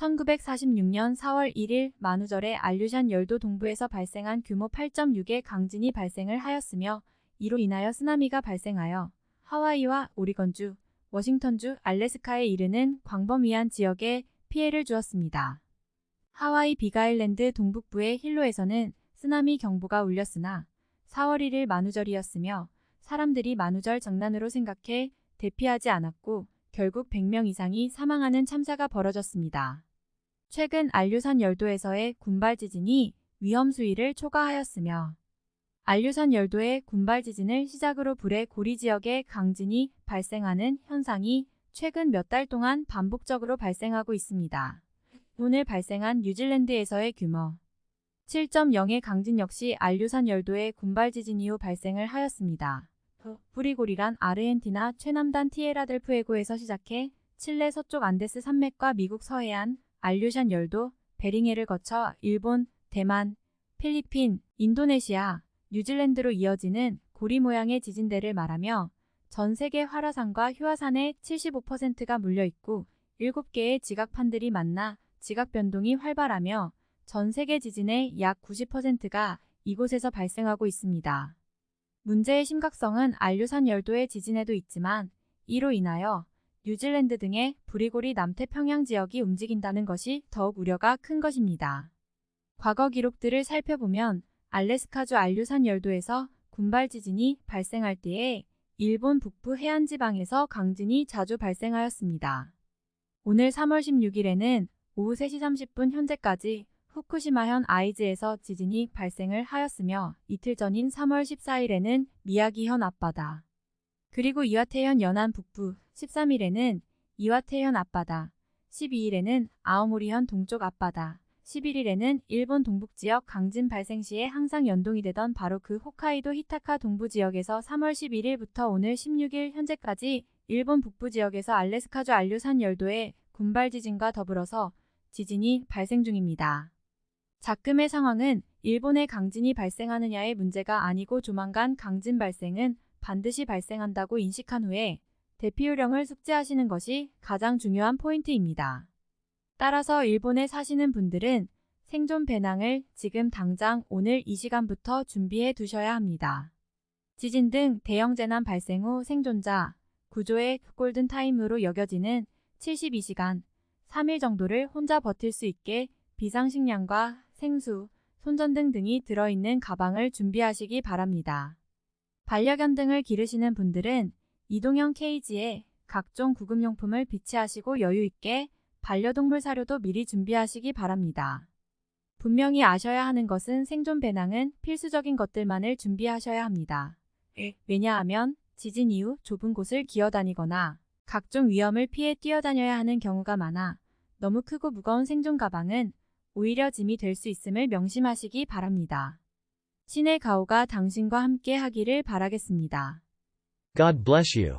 1946년 4월 1일 만우절에 알류샨 열도 동부에서 발생한 규모 8.6의 강진이 발생을 하였으며 이로 인하여 쓰나미가 발생하여 하와이와 오리건주, 워싱턴주, 알래스카에 이르는 광범위한 지역에 피해를 주었습니다. 하와이 비가일랜드 동북부의 힐로에서는 쓰나미 경보가 울렸으나 4월 1일 만우절이었으며 사람들이 만우절 장난으로 생각해 대피하지 않았고 결국 100명 이상이 사망하는 참사가 벌어졌습니다. 최근 알류산 열도에서의 군발 지진이 위험 수위를 초과하였으며 알류산 열도의 군발 지진을 시작으로 불의 고리 지역에 강진이 발생하는 현상이 최근 몇 달 동안 반복적으로 발생하고 있습니다. 오늘 발생한 뉴질랜드에서의 규모 7.0의 강진 역시 알류산 열도의 군발 지진 이후 발생을 하였습니다. 브리고리란 아르헨티나 최남단 티에라델 푸에고에서 시작해 칠레 서쪽 안데스 산맥과 미국 서해안, 알류샨 열도, 베링해를 거쳐 일본, 대만, 필리핀, 인도네시아, 뉴질랜드로 이어지는 고리 모양의 지진대를 말하며 전 세계 활화산과 휴화산의 75%가 물려있고 7개의 지각판들이 만나 지각 변동이 활발하며 전 세계 지진의 약 90%가 이곳에서 발생하고 있습니다. 문제의 심각성은 알류산 열도의 지진에도 있지만 이로 인하여 뉴질랜드 등의 브리고리 남태평양 지역이 움직인다는 것이 더욱 우려가 큰 것입니다. 과거 기록들을 살펴보면 알래스카주 알류산 열도에서 군발 지진이 발생할 때에 일본 북부 해안 지방에서 강진이 자주 발생하였습니다. 오늘 3월 16일에는 오후 3시 30분 현재까지 후쿠시마현 아이즈에서 지진이 발생을 하였으며 이틀 전인 3월 14일에는 미야기현 앞바다 그리고 이와테현 연안 북부 13일에는 이와테현 앞바다 12일에는 아오모리현 동쪽 앞바다 11일에는 일본 동북지역 강진 발생 시에 항상 연동이 되던 바로 그 홋카이도 히타카 동부 지역에서 3월 11일부터 오늘 16일 현재까지 일본 북부 지역에서 알래스카주 알류산 열도의 군발 지진과 더불어서 지진이 발생 중입니다. 자금의 상황은 일본의 강진이 발생하느냐의 문제가 아니고 조만간 강진 발생은 반드시 발생한다고 인식한 후에 대피 요령을 숙지하시는 것이 가장 중요한 포인트입니다. 따라서 일본에 사시는 분들은 생존 배낭을 지금 당장 오늘 이 시간부터 준비해 두셔야 합니다. 지진 등 대형 재난 발생 후 생존자 구조의 골든타임으로 여겨지는 72시간 3일 정도를 혼자 버틸 수 있게 비상식량과 생수, 손전등 등이 들어있는 가방을 준비하시기 바랍니다. 반려견 등을 기르시는 분들은 이동형 케이지에 각종 구급용품을 비치하시고 여유있게 반려동물 사료도 미리 준비하시기 바랍니다. 분명히 아셔야 하는 것은 생존 배낭은 필수적인 것들만을 준비하셔야 합니다. 왜냐하면 지진 이후 좁은 곳을 기어다니거나 각종 위험을 피해 뛰어다녀야 하는 경우가 많아 너무 크고 무거운 생존 가방은 오히려 짐이 될 수 있음을 명심하시기 바랍니다. 신의 가호가 당신과 함께 하기를 바라겠습니다. God bless you.